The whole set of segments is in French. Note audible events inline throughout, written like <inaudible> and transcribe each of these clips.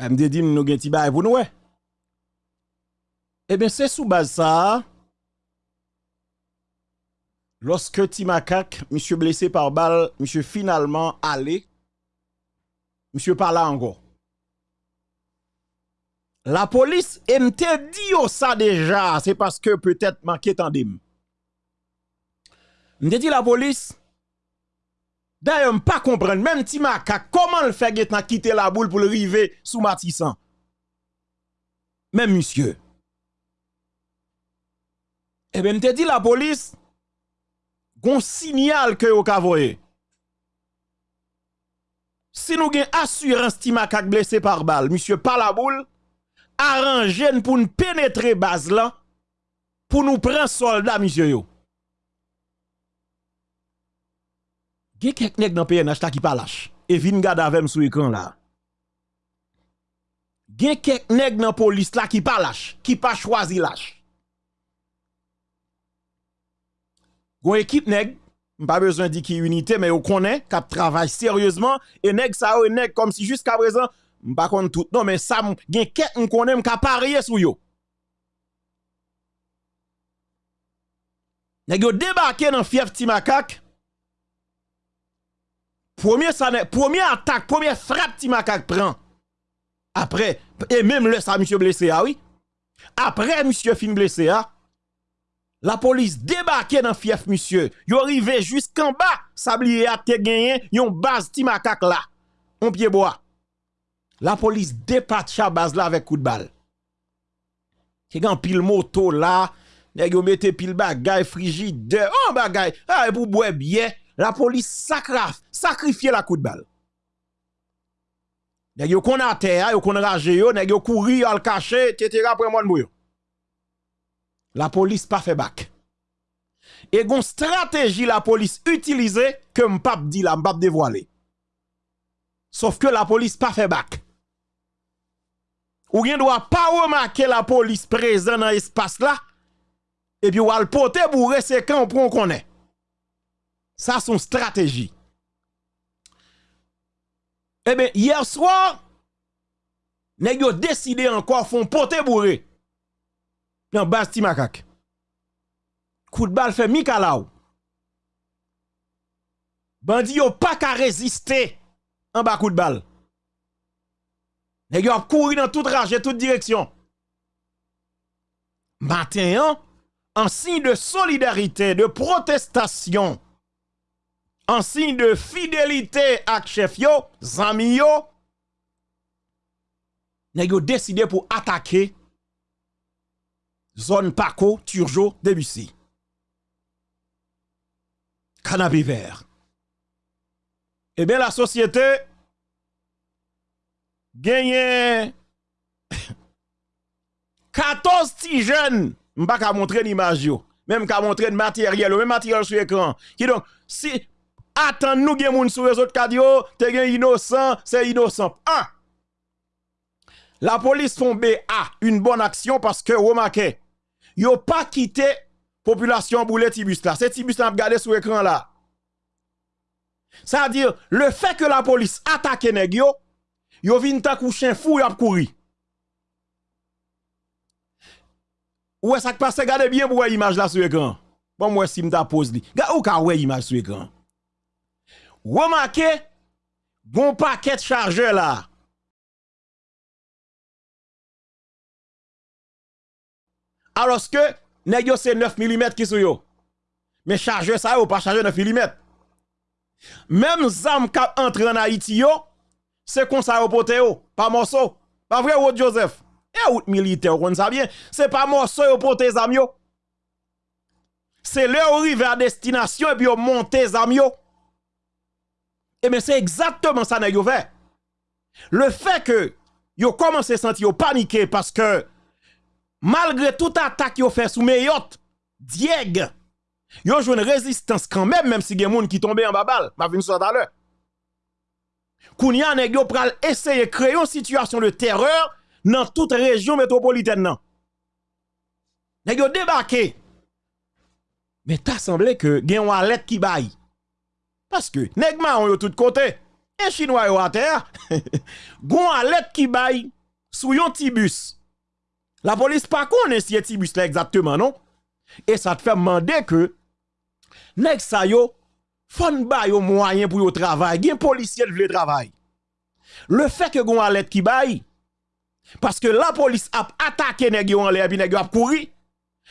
Elle me dit, nous pour nous, ouais. Eh bien, c'est sous base ça. Lorsque Timakak, monsieur blessé par balle, monsieur finalement allé, monsieur pas là encore. La police m'te dit ça déjà, c'est parce que peut-être manqué tandim. M'te dit la police, d'ailleurs pas comprendre, même Timakak, comment le fait quitter la boule pour le river sous Matissan? Même monsieur. Eh bien, m'te dit la police, gon signal que vous avez Si nous avons assurance blessé par balle, monsieur pas la boule, arrangez pour nous pénétrer base pour nous prendre soldat, monsieur yo. Gen quelques nèg dans PNH qui pas lâche. Et vin gade avec sur écran là. Gen quelques nèg dans police là qui pas lâche, qui pas choisi lâche. Gon équipe nèg, pas besoin qui unité mais on connaît qui travaille sérieusement et nèg ça ou comme si jusqu'à présent pas tout non mais ça gen quelqu'un on connaît qui parier sur yo. Nèg yo débarqué dans fief Timakak. Premier attaque, première frappe Timakak prend. Après et même le ça monsieur blessé ah oui. Après monsieur fin blessé ah la police débarqué dans fief monsieur. Yo arrivé jusqu'en bas, sablier a te gagné yon base ti makak là. On pied bois. La police la base là avec coup de balle. Ki gan pile moto là, nèg mette pile bagay frigide, oh bagay, ah pour boire bien, la police sacrifie, la coup de balle. Nèg yo kon a terre, yo kon rage yo, nèg yo couri al cacher, etc. après moi la police pas fait bac. Et une stratégie la police utilisée que m'pap dit la m'pap dévoiler. Sauf que la police pas fait bac. Ou ne doit pas remarquer la police présente dans l'espace là. Et puis ou al pote bourre c'est quand on connaît. Ça son stratégie. Eh bien, hier soir, nèg yo décidé encore font pote bourré dans base makak. Coup de balle fait Mikalaou. Bandi yo pas qu'à résister en bas coup de balle. Nèg yo couru dans toute rage toute direction. Matin, en signe de solidarité, de protestation, en signe de fidélité à chef yo, zami yo, yo décidé pour attaquer zone Paco, Turjo, Debussy. Canapé vert. Eh bien, la société gagne <coughs> 14 petits jeunes. Je ne pas montrer l'image. Même qu'à montrer le matériel, le même matériel sur l'écran. Qui donc, si attend nous gen moun sur les autres cadio, te gen innocent, c'est innocent. Un. La police font BA une bonne action parce que remarquez, yo pas quitté population boulet tibus là. C'est tibus là regardé sur l'écran là. C'est-à-dire, le fait que la police attaque nèg yo, yo vin ta chien fou a courir. Ou ça passe, regardez bien pour l'image là sur l'écran. Bon, moi, si m'ta pose li. Gardez ou ka ouais image sur l'écran. Remarquez, bon paquet chargeur là. alors que nèg c'est 9 mm qui sont yo. Mais chargeur ça ou pas chargeur 9 mm. Même zam qui entre en Haïti yo, c'est comme ça au pote yo, pas morceau. Pas vrai ou Joseph? Et ou militaire, on ça bien, c'est pas morceau au pote zam yo. C'est leur arrivé à destination et puis on monte zam yo. Et eh mais c'est exactement ça nèg yo fait. Le fait que yo commencé à sentir paniquer parce que malgré toute attaque yo fait sous Meyot, Dieg, yo joue une résistance quand même, même si gen moun qui tombe en babal, ma vin tout à l'heure. Yo pral créer une situation de terreur dans toute région métropolitaine nan. Nèg yo débarqué. Mais t'as semblé que gen wallet qui baille. Parce que nèg ma yo tout côté. et chinois yo à terre, <laughs> gon alerte qui baille sous yon tibus. La police pas connaît si tibus là exactement non? Et ça te fait demander que nèg sa yo fon ba yo moyen pour yo travail, gen policier vle travail. Le fait que gon alerte qui baille parce que la police a attaqué nèg yo en.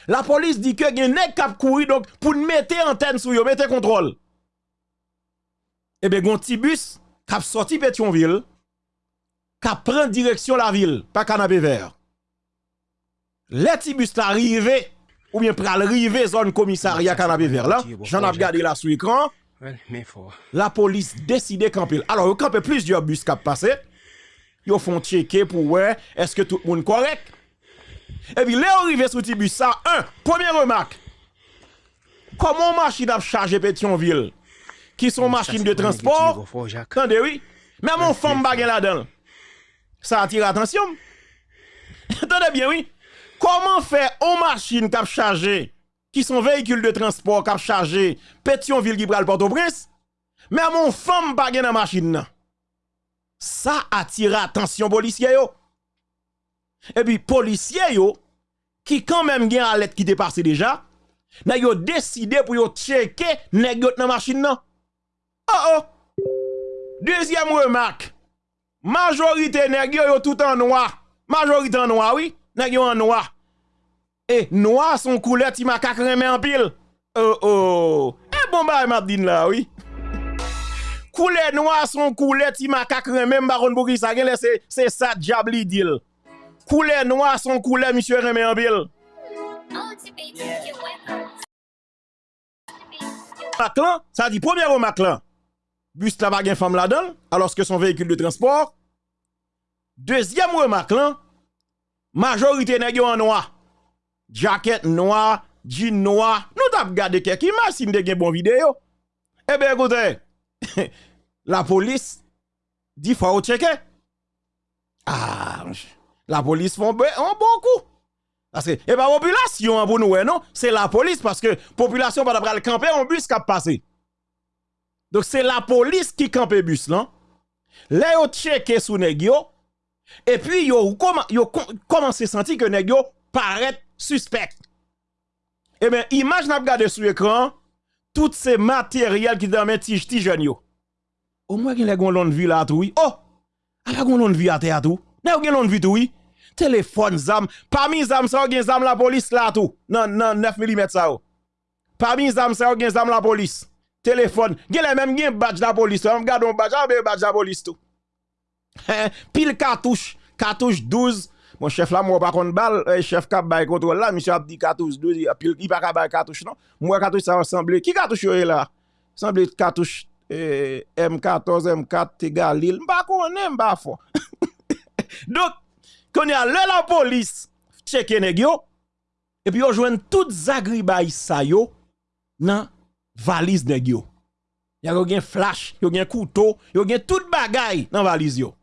La police dit que gen nèg k'ap couru donc pour mettre antenne sur yo, mettre contrôle. Eh bien, gon tibus k'ap sorti Pétionville, k'ap prend direction la ville, pas canapé vert. Les tibus l'arrivé ou bien pral rive zone commissariat canapé vert là, j'en ai regardé là sur l'écran. La police décide camper. Alors, il campé plusieurs bus qui passé. Ils font checker pour voir est-ce que tout le monde correct? Et puis, là, arrivé sur bus ça, un, première remarque. Comment machine a chargé Pétionville? Qui sont machines de transport? Attendez, oui. Même mon femme bague là-dedans. Ça attire l'attention. <laughs> Attendez bien, oui. Comment faire aux machines qui chargé, qui sont véhicules de transport qui chargé, Pétionville qui le Port-au-Prince, mais mon femme bague dans la machine. Ça attire l'attention policier yo. Et puis policier yo, qui quand même à lettre qui dépasse déjà, n'a yo décidé pour yo checker nèg dans la machine nan. Oh oh. Deuxième remarque. Majorité nèg yo tout en noir. Majorité en noir, oui. Nèg yo en noir. Et noir son couleur ti macaque remè en pile. Oh oh. Eh bon bah m'a dit là, oui. Couleur noir son couleur ti macaque remè baron Bourgi ça c'est c'est ça diable deal. Couleur noir son couleur monsieur remè en pile. Maclan, ça dit premier remarque là. Bus la pas femme là-dedans, alors que son véhicule de transport. Deuxième remarque là, majorité nèg en noir. Jacket noir, jean noir. Nous t'a regardé quelques images si de bon vidéo. Eh bien écoutez, <laughs> la police dit faut checker. Ah, la police font un bon coup. Parce que, et pas population pour nous, non, c'est la police parce que population va le camper en bus qui a passé. Donc c'est la police qui campe bus là. Là yo checké sous nèg et puis yo commencé à sentir que nèg paraît suspect? Et bien image n'a regardé sur l'écran tout ces matériels qui dans mes ti jeunes yo. Au moins gen les gon vie là tout. Oh, ala gon l'on vie à terre tout. N'a gen l'on vie tout oui. Téléphone zam, parmi zam ça gen zam la police là tout. Non non 9 mm ça. Parmi zam ça gen zam la police téléphone. Gen les même gen badge la police. On regarde un badge, on badge la police tout. <laughs> Pile cartouche, cartouche 12. Mon chef là, moi, pas contre balle, eh, chef cap bay contrôle là, monsieur a dit cartouche 12, il pas bay cartouche non? Moi, cartouche ça ressemble. Qui cartouche est là? Semble cartouche eh, M14, M4, Tegalil. M'pa connaît, m'pa fort. Donc, quand y a la police, check nèg yo, et puis yo joine toutes agribay sa yo, nan valise nèg yo. Y a gen flash, yo gen couteau, yo gen tout bagay dans valise yo.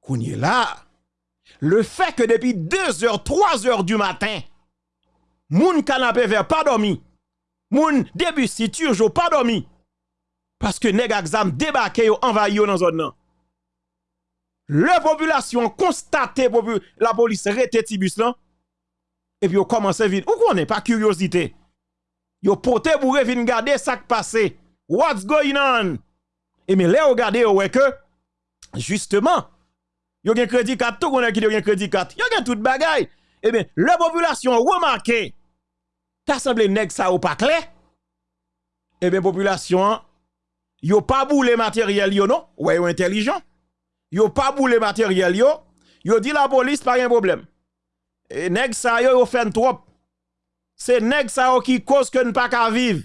Kounye là, le fait que depuis 2 h 3 h du matin, moun canapé vert pas dormi. Moun début si jo pas dormi. Parce que nèg exam débarqué yo envahi yo dans zone nan. La population constaté la police rete tibus là. Et puis yo commencé vite. Ou qu'on pas curiosité? Yo pote bourre vin garder ça qui passé. What's going on? Et mais là, regardez, ouais que, justement, yo gen crédit carte, tout a qui gen crédit carte, yo gen tout bagay. Eh bien, la population remarqué, t'as semblé nèg ça ou pas clair? Eh bien, population, yo pas boule matériel yo non? Ouais, yo intelligent. Yo pas boule matériel yo, yo dit la police pas un problème. Et nèg ça yo, yo fait trop c'est nèg ça qui cause que nous pas qu'à vivre.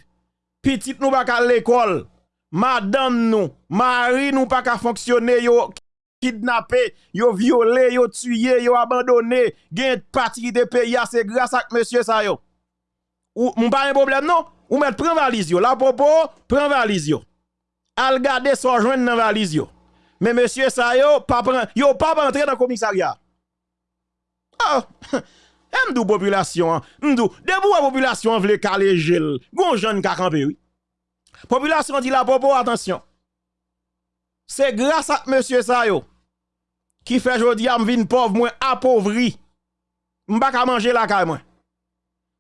Petite nous pas qu'à l'école. Madame nous, mari nous pas qu'à fonctionner yo kidnappé, yo violé, yo tué, yo abandonné, gen parti de pays c'est grâce à monsieur ça yo. Ou mon pas un problème non? Ou mettre prend valise yo, la popo prend valise yo. Al garder son joindre dans valise yo. Mais monsieur ça yo pas yo pas entrer dans commissariat. Ah M'dou population, m'dou, debout la population vle caler gel, gon jeune ka oui. Population dit la popo attention. c'est grâce à monsieur ça yo qui fait jodi am vin pauvre moins appauvri. M'pa ka manger la caille moi.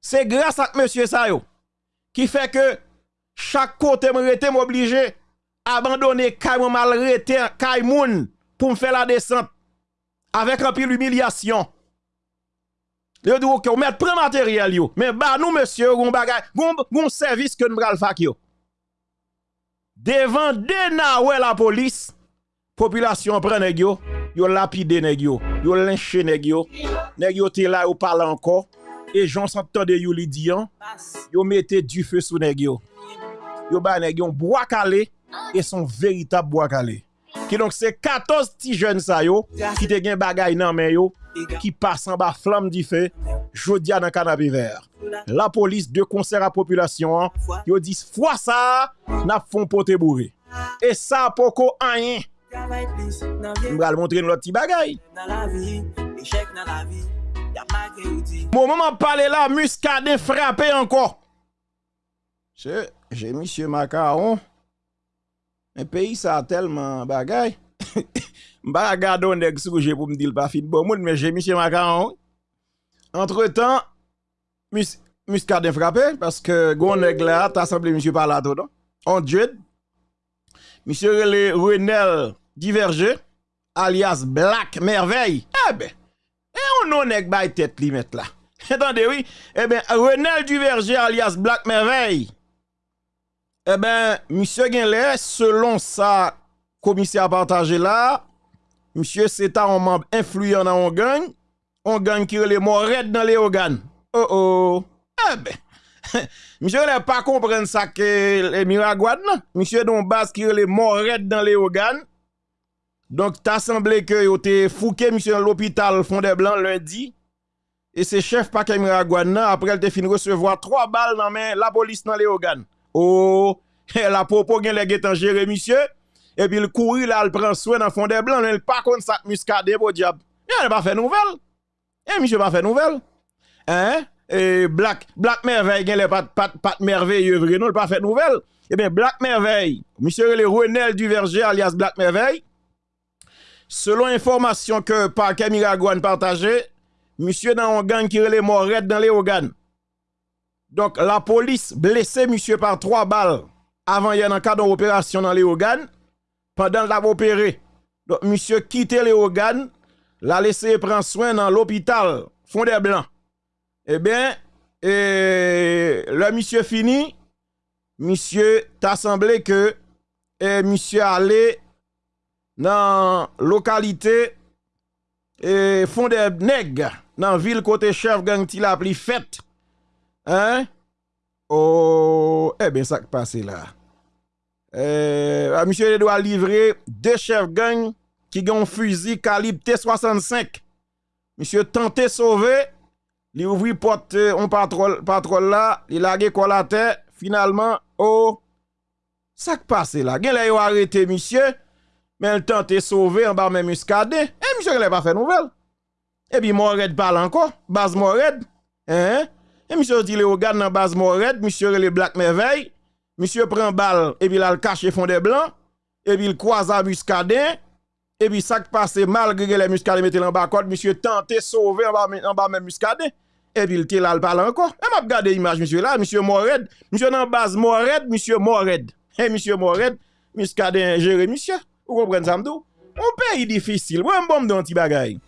C'est grâce à monsieur ça yo qui fait que chaque côté me m'obligé abandonner caille mal rete caille pour me faire la descente avec un pile humiliation. Yo dit OK, on met prend matériel yo. Mais bah nous monsieur, gon bagay, gon gon service que nous bral fak yo. Devant denawe la police, population prend nèg yo, yo lapide nèg yo, yo lynché nèg yo. Nèg yo té là yo parle encore et gens s'entendent yo li diyan, yo mettez du feu sous nèg yo. Yo ba nèg yo bois calé et son véritable bois calé. Qui donc c'est 14 petits jeunes ça yo qui te gen bagay nan men yo qui passe en bas flamme du feu, jodia dans canapé vert. La police de concert à population, yo dit fois ça, n'a font pote bourré. Et ça poko rien. M'bral montrer nous l'autre petit bagay. Mon moment parler là, muscadet frappé encore. J'ai monsieur Macaron. Un pays ça a tellement bagay. Mba gado nèg j'ai pour me dire pas fin bon monde mais j'ai monsieur Macaron. Entre-temps mus muscadet frappé parce que gon nèg là t'as semblé monsieur par là dedans. On Dieu. Monsieur le Renel Diverger alias Black Merveille. Eh ben, et on non nèg bay tête li met là. <laughs> Attendez oui, eh ben Renel Diverger alias Black Merveille eh ben, monsieur Genlé, selon sa commissaire partagé là, Monsieur c'est un membre influent dans un gang, un gang qui est mort red dans les organes. Oh oh. Eh ben. <laughs> monsieur n'a pas comprendre ça que les Miragouad non. Monsieur don base qui est mort red dans les organes. Donc t'as semblé que yo t'es fouqué monsieur dans l'hôpital Fondé Blanc lundi. Et c'est chef paquet Miragouad non. après elle t'es fini recevoir trois balles dans main la police dans les organes. Oh, <laughs> la popo gen les guetan gérer monsieur. Et puis il courir là il prend soin dans fond des blancs il pas contre ça muscade pour diable. Il pas fait nouvelle. Et monsieur pas fait nouvelle. Hein? Et black black merveille les pas pas pas merveilleux vrai non pas fait nouvelle. Et bien black merveille monsieur le Renel du Verger alias black merveille. Selon information que par Camila Gouane partagé monsieur dans un gang qui les morts dans les organes donc la police blessé monsieur par trois balles avant a un cadre d'opération dans les organes pendant l'a opéré. Donc monsieur quitte les organes, l'a laissé prendre soin dans l'hôpital Fond des Blancs. Eh bien, le monsieur fini, monsieur t'a semblé que monsieur allé dans localité et Fond des Nègres dans ville côté chef gang ti la pli fête. Hein? Oh, eh bien, ça qui passe là. Euh, monsieur doit livrer deux chefs gang qui ont un fusil calibre T65. Monsieur tenté sauver, il ouvrit porte on euh, patrol là, il a quoi la terre, finalement oh ça qui passe là? Gen là arrêté monsieur, mais il tenté sauver en bas même muscade. Et eh, monsieur il pas fait nouvelle. Et puis Mored parle encore, base Mored. Hein? Et monsieur dit le regarde dans base Mored, monsieur le Black Merveille. monsieur prend balle et puis là le cache fond des blancs et puis il croise à muscadin et puis ça qui passe malgré les muscadins mettent en bas code monsieur tenté sauver en bas en bas même muscadin et puis il était là le parle encore. Et m'a regardé image monsieur là monsieur Mored monsieur dans base Mored monsieur Mored. Et monsieur Mored muscadin gérer monsieur. Vous comprenez ça m'dou? Un pays difficile. Ouais bon dans petit bagaille.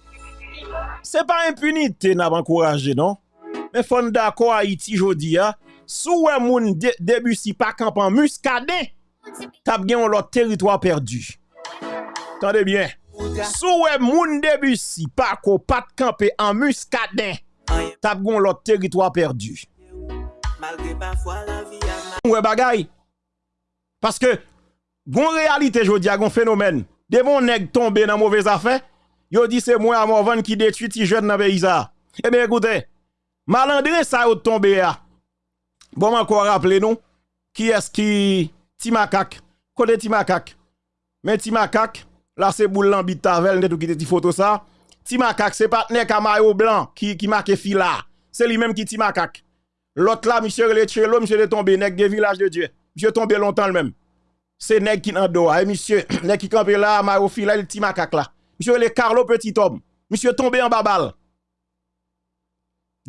C'est pas impunité n'a pas encouragé non? Mais fond d'accord Haïti jodi a sou wè moun de, debu si pa kampan muskade, tap gen yon lot teritwa perdu. Tande bien. Sou wè moun debu si pa ko pat kampe an muskade, tap gen yon lot teritwa perdu. Wè bagay. Paske, gon realite jodi a gon fenomen. Devon neg tombe nan mouvez afe, yo di se mwen a mouvan ki detu ti jen nan beyiza. Ebe ekoute, malandre sa yo tombe ya. Bon, encore rappeler nous, qui est-ce qui Timakak, côté Timakak. Mais Timakak, là c'est boule l'ambit tavel, net ou qui te photo ça. Timakak, c'est partenaire Kamayo blanc qui, qui marque fila. C'est lui-même qui Timakak. L'autre là, monsieur le Tchelo, monsieur est tombé, nek de village de Dieu. Monsieur tombé longtemps le même. c'est nèg qui nan do, eh, monsieur, <clears throat> nèg qui campé là, Marofi là, le petit macaque là. Monsieur le Carlo petit homme. Monsieur tombé en babal.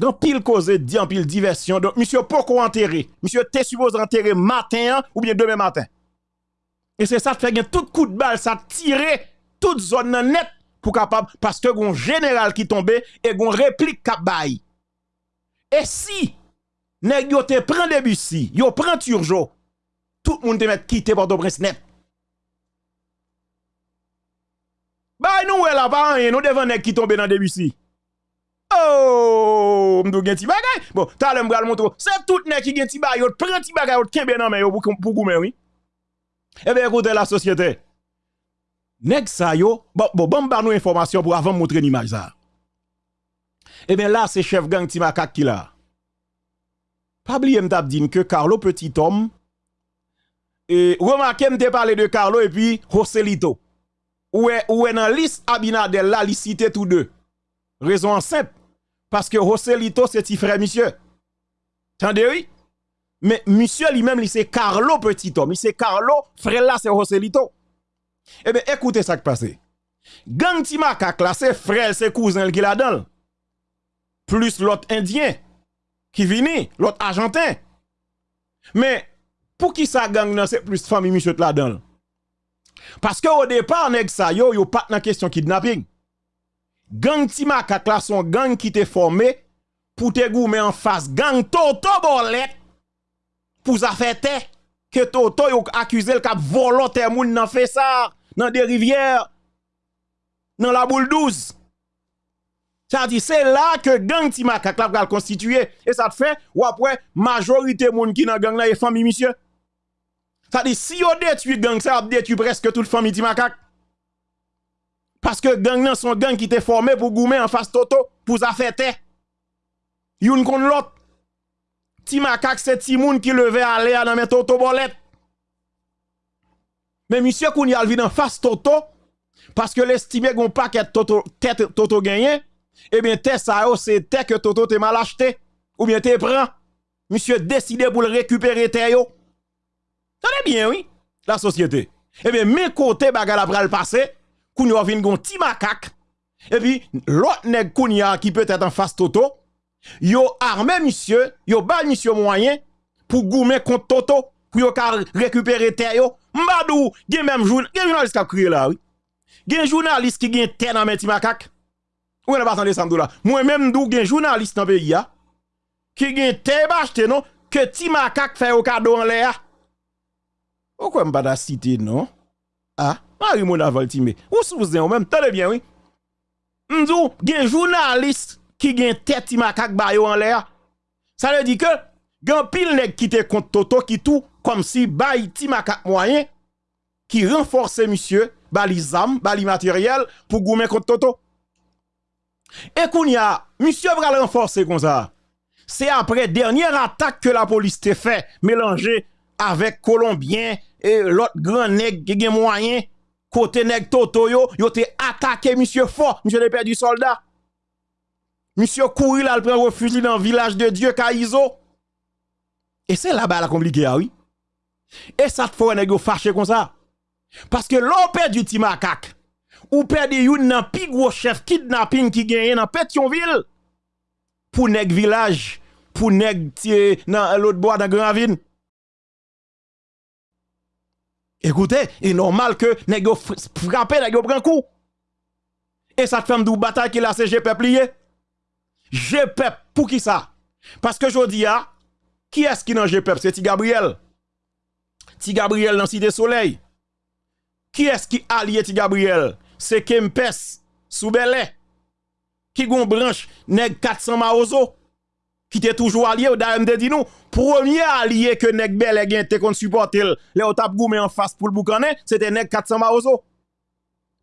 Dans pile cause, dit en pile diversion. Donc, monsieur, pourquoi enterrer? Monsieur, t'es supposé enterrer matin hein, ou bien demain matin? Et c'est ça qui fait tout coup de balle, ça tire toute zone net pour capable, parce que un général qui tombe et gon réplique cap Et si, nèg yo te prend Debussy, yo prend Turjo, tout le monde te met quitter Port-au-Prince net. Bah nous là pas rien, nous devant nèg qui tombe dans. M'dou gen ti bagay? Bon, t'as m'bral montre. C'est tout nèg qui gen ti bagay, prend ti bagay, kembe nan men yo pour goumen oui. Eh bien écoutez la société. Nèg sa yo, bon bon bon ba nous information pour avant montrer l'image ça. Eh bien là c'est chef gang ti makak qui là. Pas que Carlo petit homme et remarquez m'te de Carlo et puis Joselito. Où est où est dans liste Abinadel là, cité tous deux. Raison simple parce que Joselito c'est petit frère monsieur. Tendez oui Mais monsieur lui-même, c'est Carlo petit homme. C'est Carlo, frère là, c'est Joselito. Eh bien, écoutez ça qui passe. Gang ti makak là, c'est frère, c'est cousin qui la. Plus l'autre indien qui vient, l'autre argentin. Mais pour qui ça gang c'est plus famille monsieur la donne? Parce que au départ, nèg sa yo, yo pas dans question kidnapping. Gang ti makak là son gang qui te formé pour te goumer en face gang Toto Bolette pour ça fait que Toto yo accusé le cap volontaire moun nan ça dans des rivières dans la boule 12 ça dit c'est là que gang ti makak la va constituer et ça te fait ou après majorité moun qui dans gang là est famille monsieur ça dit si on détruit gang ça détruit presque toute famille ti makak parce que gang nan son gang qui était formé pour goumer en face Toto pour ça fait Youn kon l'autre Ti makak c'est ti moun qui levait à l'air dans mes Toto. Mais monsieur Koun yal vin en face Toto, parce que l'estime gon paquet Toto, tête Toto gagné, eh bien, tête ça c'est tête que Toto te mal acheté, ou bien te prend. Monsieur décidé pour le récupérer tête yo. bien, oui, la société. Eh bien, mes côtés bagal après le passé, Koun yo vin gon ti makak, et puis, l'autre nèg Koun qui peut être en face Toto, yo armé monsieur, yo ba monsieur moyen pour goumer contre Toto, pour yo récupérer terre yo. Mbadou, gen même journaliste, gen journaliste qui a crié là, oui. Gen journaliste qui gen terre dans meti makak. Ou n'a pas entendu ça là. Moi même dou gen journaliste dans pays ya qui gen terre acheté non que ti makak fait au cadeau en l'air. Pourquoi m'pa da cité non? Ah, Marie Mona Voltime. Ou sous même, tenez bien oui. M'dou gen journaliste qui gen tête makak ba yo en l'air. Ça veut dire que gen pile nèg qui te contre Toto qui tout comme si bay ti moyen qui renforce monsieur bali zam, bali matériel pour goumer contre Toto. Et qu'on y a, monsieur va renforcer comme ça. C'est après dernière attaque que la police te fait mélanger avec Colombien et l'autre grand nèg qui gen moyen côté nèg Toto yo, yo te attaqué monsieur fort, monsieur le perdu soldat. Monsieur courir là, il prend refuge dans le village de Dieu, Kaïzo. Et c'est là-bas la compliqué, ah oui. Et ça te fait un fâché comme ça. Parce que l'on perd du timakak, ou perd yon nan pi gros chef kidnapping qui gagne dans Pétionville, pour nèg village, pour nèg dans l'autre bois dans Granville. Écoutez, il est normal que nèg frappe, nèg prend coup. Et ça te fait une bataille qui la CG peuplier. GPEP, pour qui ça? Parce que je dis, qui est-ce qui dans GPEP? C'est Ti Gabriel. Ti Gabriel dans Cité Soleil. Qui est-ce qui allié Ti Gabriel? C'est Kempes, Soubele. Qui gon branche, nèg 400 Maozo? Qui était toujours allié, d'ailleurs, dit nous, premier allié que nèg Bel gen te kon supporter, le au tap en face pour le boucané, c'était nèg 400 Maozo.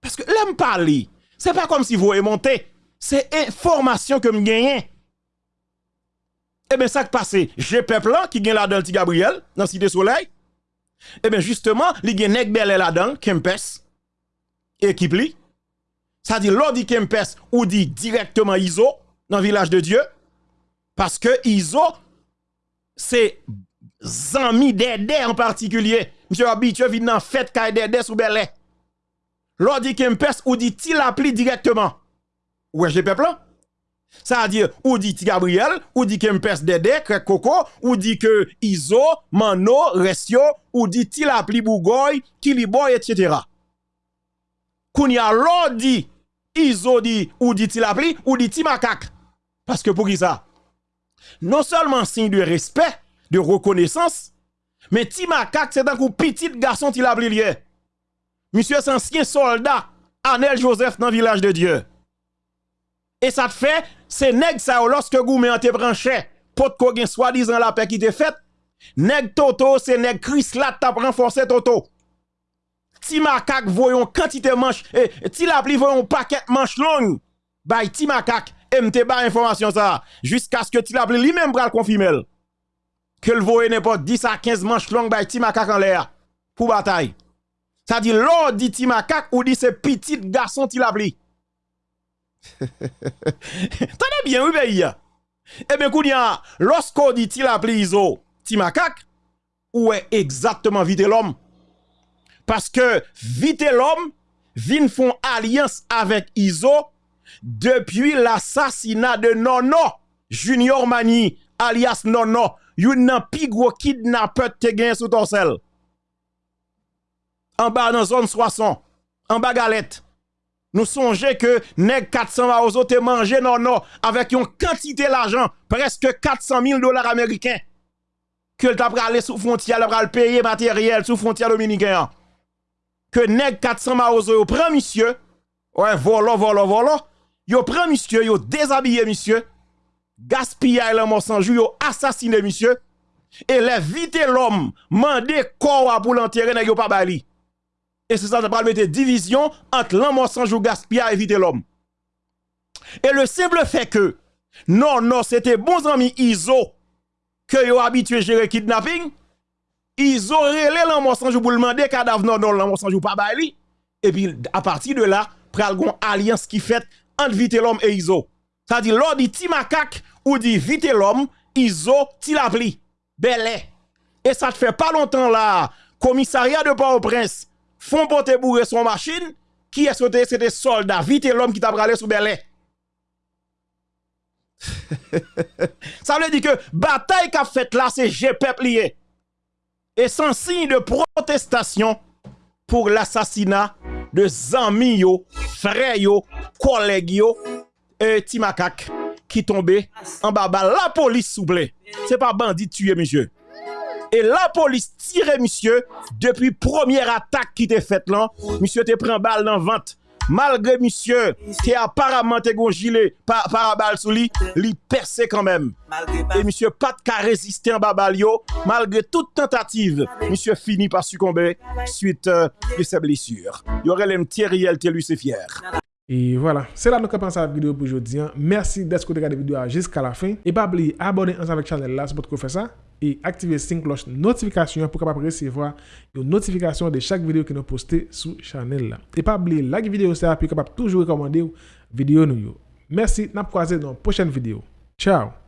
Parce que l'aime parler, c'est pas comme si vous monter c'est information que me gagne. Eh bien, ça qui passe, j'ai peuple qui gagne là-dedans, petit Gabriel, dans Cité Soleil. Eh bien, justement, il gagne Nek Belé là-dedans, Kempes, équipe li. Ça dit, l'on dit Kempes ou dit directement Iso, dans village de Dieu. Parce que Iso, c'est Zami Dédé en particulier. Monsieur habitué vin nan fête kay dede sous belé. L'on dit Kempes ou dit il appli directement? Ouais, j'ai peuple Ça veut dire, ou dit Gabriel, ou dit Kempes Dede, Krek Koko, ou dit que Iso, Mano, Restio, ou dit il appli Bougoy, Kiliboy, etc. Kounya l'on dit, Iso dit, ou dit il appli, ou dit Timakak. Parce que pour qui ça? Non seulement signe de respect, de reconnaissance, mais Timakak, c'est un coup petit garçon qui l'a lié. Monsieur, c'est ancien soldat, Anel Joseph, dans le village de Dieu. Et ça te fait, c'est nèg ça, lorsque vous te branché, pour que gen soi-disant la paix qui te faite, nèg Toto, c'est nèg Chris là, t'a renforcé Toto. Ti makak voyon quantité manche, et ti la pli voyon paquet manche long, bay ti makak, et m'te ba information ça, jusqu'à ce que ti la pli lui-même bral confirmer que le voye n'importe 10 à 15 manches longues bay ti makak en l'air, pour bataille. Ça dit, l'on dit ti makak ou dit c'est petit garçon ti la pli. Tenez bien, oui, pays. Eh bien, Kounia, lorsqu'on dit il appelé Iso, ti macaque, où est exactement vite l'homme? Parce que vite l'homme, vin font alliance avec Iso depuis l'assassinat de Nono, Junior Mani, alias Nono, yon nan pi gros kidnappeur te gen sous ton sel. En bas dans zone 60, en bas galette. Nous songeons que nèg 400 maozo te mangé non non avec une quantité d'argent, presque 400 000 dollars américains. Que t'a aller sous frontière, le payer matériel sous frontière dominicaine. Que nèg 400 maozo prend monsieur, ouais, volo, volo, volo, yo prend monsieur, yo déshabillé monsieur, gaspillé le mort sans yo assassiné monsieur, et les vite l'homme, mandé corps pour l'enterrer, yo pas bali. Et c'est ça, ça va mettre division entre l'homme sans jour gaspillage et éviter l'homme. Et le simple fait que, non, non, c'était bons amis ISO que yo habitué gérer kidnapping, ISO relé l'homme sans jour pour demander cadavre non, non, l'homme sans jour pas bali. Et puis, à partir de là, pral gon alliance qui fait entre vite l'homme et ISO. Ça dit, l'on dit ti macaque ou dit vite l'homme, ISO ti la pli. Belé. Et ça te fait pas longtemps là, commissariat de Port-au-Prince, font porter bourrer son machine, qui est sauté, c'était soldat, vite l'homme qui t'a bralé sous Belé. <laughs> Ça veut dire que bataille qu'a fait là, c'est GPEP lié. Et sans signe de protestation pour l'assassinat de zami yo, fre yo, koleg yo, e ti makak ki tombe an baba la polis souple. Se pa bandi tuye, misye. E la polis tire, misye, depi premier atak ki te fet lan, misye te pren bal nan vante. Malgré monsieur qui apparemment te gon gilet par, balle sous lui, li percé quand même. Et monsieur pas de cas résister en babalio. Malgré toute tentative, monsieur finit par succomber suite euh, de ses blessures. Il y aurait les Thierry lui c'est fier. Et voilà, c'est là que nous avons pensé à la vidéo pour aujourd'hui. Merci d'être regardé la vidéo jusqu'à la fin. Et pas oublier abonner avec la chaîne là, c'est pour que faire ça. Et activer la cloche notification pour recevoir une notification de chaque vidéo que nous postons sur la chaîne. Et pas oublier like vidéo ça capable toujours recommander vidéo nous. Merci, nous croiser dans la prochaine vidéo. Ciao